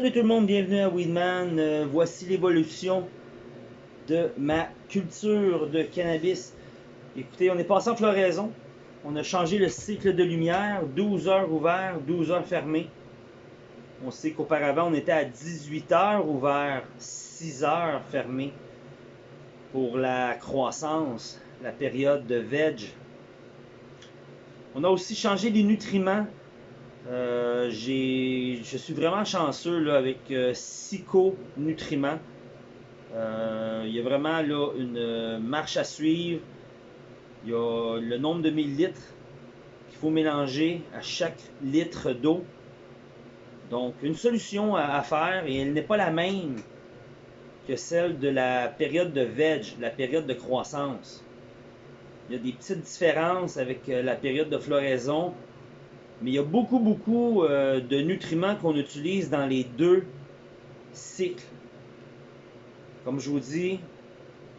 Salut tout le monde, bienvenue à Weedman. Euh, voici l'évolution de ma culture de cannabis. Écoutez, on est passé en floraison. On a changé le cycle de lumière, 12 heures ouvert, 12 heures fermé. On sait qu'auparavant, on était à 18 heures ouvert, 6 heures fermé pour la croissance, la période de veg. On a aussi changé les nutriments euh, je suis vraiment chanceux là, avec euh, Nutriments. Euh, il y a vraiment là, une marche à suivre. Il y a le nombre de millilitres qu'il faut mélanger à chaque litre d'eau. Donc, une solution à, faire, et elle n'est pas la même que celle de la période de veg, la période de croissance. Il y a des petites différences avec euh, la période de floraison mais il y a beaucoup, beaucoup euh, de nutriments qu'on utilise dans les deux cycles. Comme je vous dis,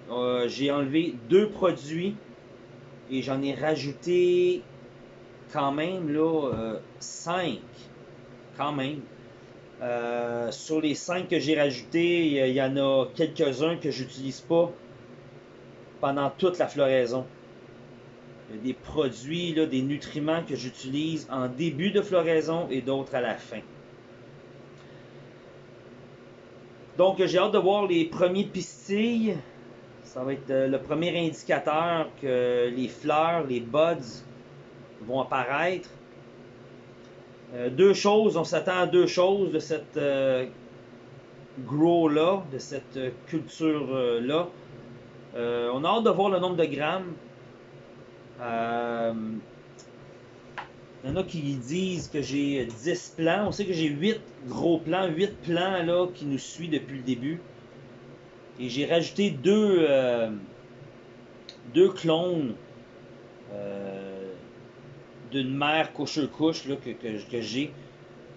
euh, j'ai enlevé deux produits et j'en ai rajouté quand même là euh, cinq. Quand même. sur les cinq que j'ai rajoutés, il y, en a quelques-uns que j'utilise pas pendant toute la floraison des produits, des nutriments que j'utilise en début de floraison et d'autres à la fin. Donc j'ai hâte de voir les premiers pistilles. Ça va être euh, le premier indicateur que les fleurs, les buds vont apparaître. Euh, deux choses, on s'attend à deux choses de cette euh, grow-là, de cette culture-là. on a hâte de voir le nombre de grammes. Euh, il y en a qui disent que j'ai 10 plans. On sait que j'ai 8 gros plans, 8 plans qui nous suivent depuis le début. Et j'ai rajouté deux, euh, deux clones euh, d'une mère couche-couche que, j'ai.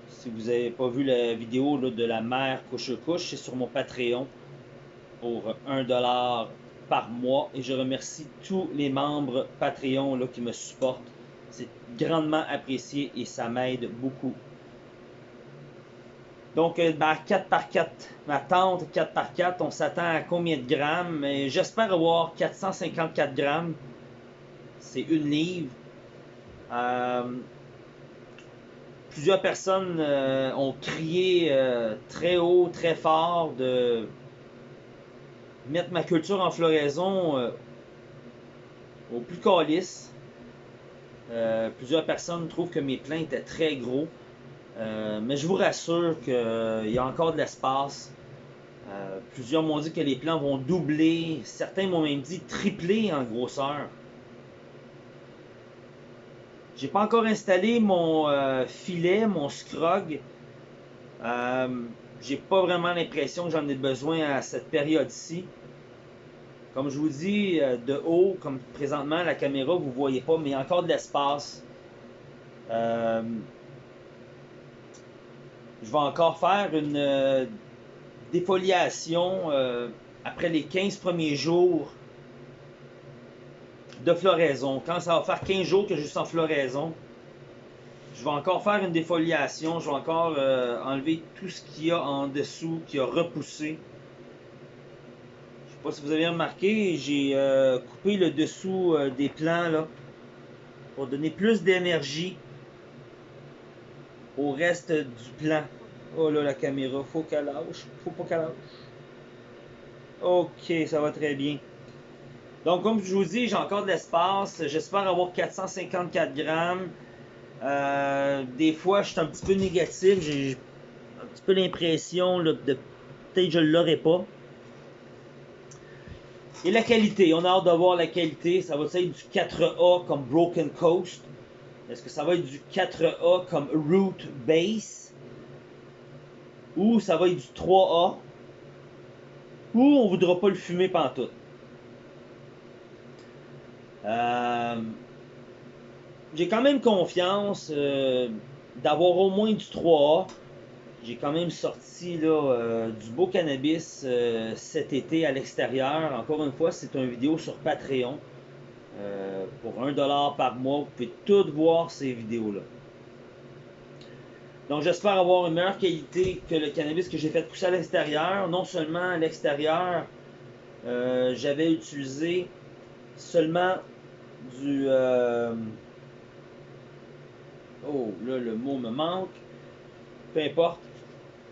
Si vous n'avez pas vu la vidéo de la mère couche-couche, c'est sur mon Patreon pour 1$ par mois et je remercie tous les membres Patreon là, qui me supportent. C'est grandement apprécié et ça m'aide beaucoup. Donc, euh, bah, 4 par 4, ma tente 4 par 4, on s'attend à combien de grammes? J'espère avoir 454 grammes. C'est une livre. Euh, plusieurs personnes euh, ont crié très haut, très fort de mettre ma culture en floraison euh, au plus calice. Euh, plusieurs personnes trouvent que mes plants étaient très gros. Euh, mais je vous rassure qu'il y a encore de l'espace. plusieurs m'ont dit que les plants vont doubler. Certains m'ont même dit tripler en grosseur. J'ai pas encore installé mon filet, mon scrog. J'ai pas vraiment l'impression que j'en ai besoin à cette période-ci. Comme je vous dis, euh, de haut, comme présentement, la caméra, vous voyez pas, mais il y a encore de l'espace. Euh, je vais encore faire une euh, défoliation après les 15 premiers jours de floraison. Quand ça va faire 15 jours que je suis en floraison, je vais encore faire une défoliation. Je vais encore enlever tout ce qu'il y a en dessous qui a repoussé pas si vous avez remarqué, j'ai euh, coupé le dessous euh, des plants là, pour donner plus d'énergie au reste du plan. Oh là, la caméra, faut qu'elle lâche. Faut pas qu'elle lâche. Ok, ça va très bien. Donc, comme je vous dis, j'ai encore de l'espace. J'espère avoir 454 grammes. Euh, des fois, je suis un petit peu négatif. J'ai un petit peu l'impression de peut-être je ne l'aurai pas. Et la qualité, on a hâte de voir la qualité. Ça va être du 4A comme Broken Coast. Est-ce que ça va être du 4A comme Root Base? Ou ça va être du 3A? Ou on voudra pas le fumer pantoute? Euh, J'ai quand même confiance euh, d'avoir au moins du 3A j'ai quand même sorti là, euh, du beau cannabis euh, cet été à l'extérieur. Encore une fois, c'est une vidéo sur Patreon. Pour 1$ par mois, vous pouvez toutes voir ces vidéos-là. Donc j'espère avoir une meilleure qualité que le cannabis que j'ai fait pousser à l'extérieur. Non seulement à l'extérieur, j'avais utilisé seulement du... Euh, oh, là le mot me manque. Peu importe.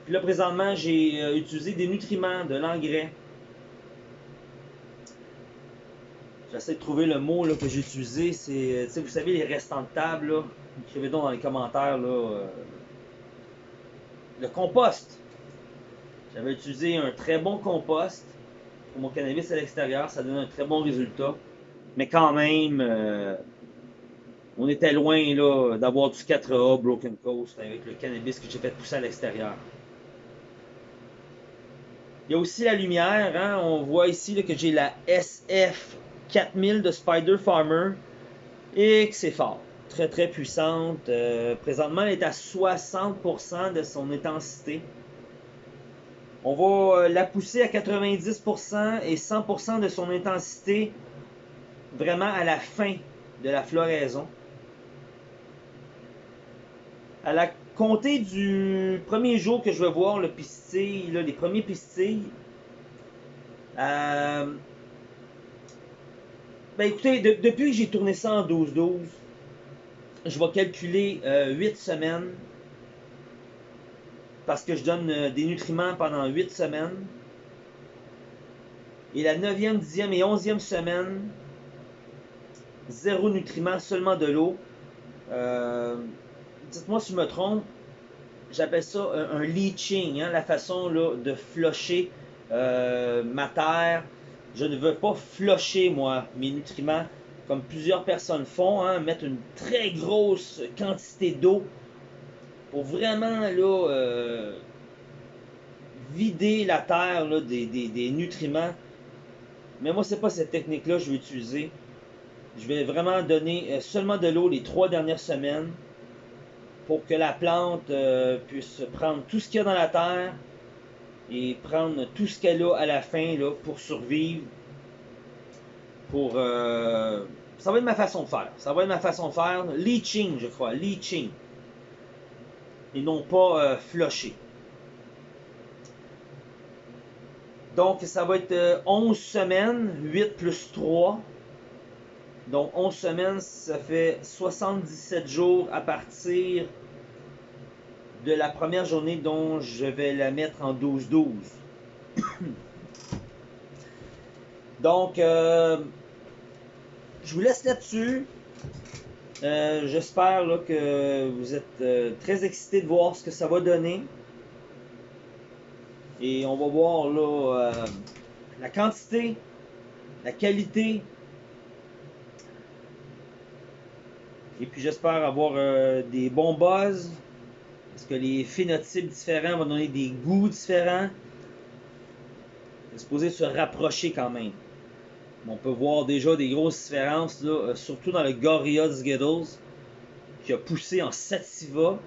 Puis là présentement j'ai euh, utilisé des nutriments, de l'engrais. J'essaie de trouver le mot là, que j'ai utilisé. C'est, vous savez, les restants de table. Là. Écrivez donc dans les commentaires. Là, le compost. J'avais utilisé un très bon compost pour mon cannabis à l'extérieur. Ça donne un très bon résultat. Mais quand même, euh, on était loin d'avoir du 4A Broken Coast avec le cannabis que j'ai fait pousser à l'extérieur. Il y a aussi la lumière. Hein. On voit ici que j'ai la SF 4000 de Spider Farmer et que c'est fort très très puissante. Euh, présentement, elle est à 60% de son intensité. On va euh, la pousser à 90% et 100% de son intensité vraiment à la fin de la floraison. À la compter du premier jour que je vais voir le pistil, les premiers pistils, euh, ben écoutez, depuis que j'ai tourné ça en 12-12, je vais calculer 8 euh, semaines parce que je donne euh, des nutriments pendant 8 semaines. Et la 9e, 10e et 11e semaine, zéro nutriments, seulement de l'eau. Euh, dites-moi si je me trompe, j'appelle ça un, leaching, hein, la façon là, de flusher ma terre. Je ne veux pas flusher, moi, mes nutriments comme plusieurs personnes font, hein, mettre une très grosse quantité d'eau pour vraiment là, euh, vider la terre là, des, nutriments. Mais moi, c'est pas cette technique-là que je vais utiliser. Je vais vraiment donner euh, seulement de l'eau les trois dernières semaines pour que la plante euh, puisse prendre tout ce qu'il y a dans la terre et prendre tout ce qu'elle a à la fin pour survivre. Euh, ça va être ma façon de faire. Ça va être ma façon de faire. Leaching, je crois. Leaching. Et non pas euh, flusher. Donc, ça va être 11 euh, semaines, 8 plus 3. Donc, 11 semaines, ça fait 77 jours à partir de la première journée dont je vais la mettre en 12-12. Donc, euh, je vous laisse là-dessus. Euh, j'espère que vous êtes euh, très excités de voir ce que ça va donner. Et on va voir la quantité, la qualité. Et puis j'espère avoir des bons buzz. Parce que les phénotypes différents vont donner des goûts différents. C'est supposé se rapprocher quand même. On peut voir déjà des grosses différences, euh, surtout dans le Gorilla Skittles, qui a poussé en Sativa,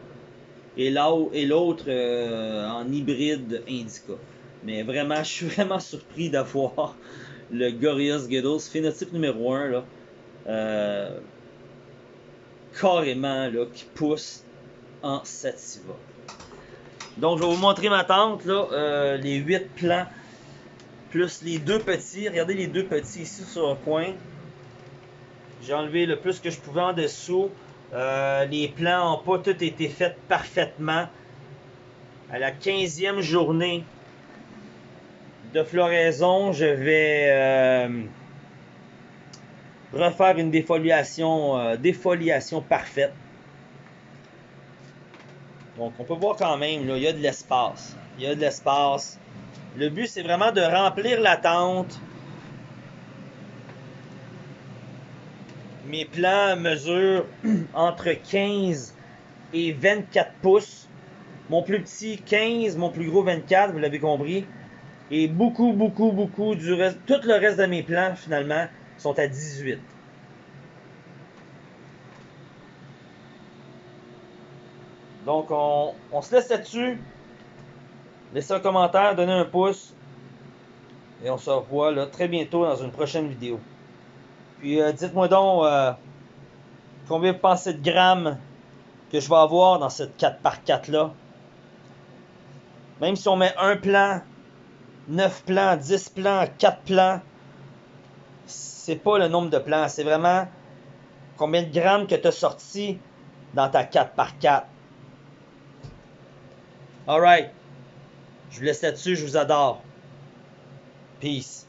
et l'autre euh, en hybride Indica. Mais vraiment, je suis vraiment surpris d'avoir le Gorilla Skittles, phénotype numéro 1, là, euh, carrément, là, qui pousse en Sativa. Donc, je vais vous montrer ma tente, là, les 8 plants plus les deux petits. Regardez les deux petits ici sur le coin. J'ai enlevé le plus que je pouvais en dessous. Euh, les plants n'ont pas tous été faits parfaitement. À la 15e journée de floraison, je vais euh, refaire une défoliation, euh, défoliation parfaite. Donc on peut voir quand même, là, il y a de l'espace. Il y a de l'espace. Le but, c'est vraiment de remplir la tente. Mes plants mesurent entre 15 et 24 pouces. Mon plus petit 15, mon plus gros 24, vous l'avez compris. Et beaucoup, beaucoup, beaucoup du reste, tout le reste de mes plants, finalement, sont à 18. Donc, on, se laisse là-dessus. Laissez un commentaire, donnez un pouce. Et on se revoit très bientôt dans une prochaine vidéo. Puis euh, dites-moi donc euh, combien vous pensez de grammes que je vais avoir dans cette 4x4 là. Même si on met un plan, 9 plans, 10 plans, 4 plans, c'est pas le nombre de plans, c'est vraiment combien de grammes que tu as sorti dans ta 4x4. Alright. Je vous laisse là-dessus, je vous adore. Peace.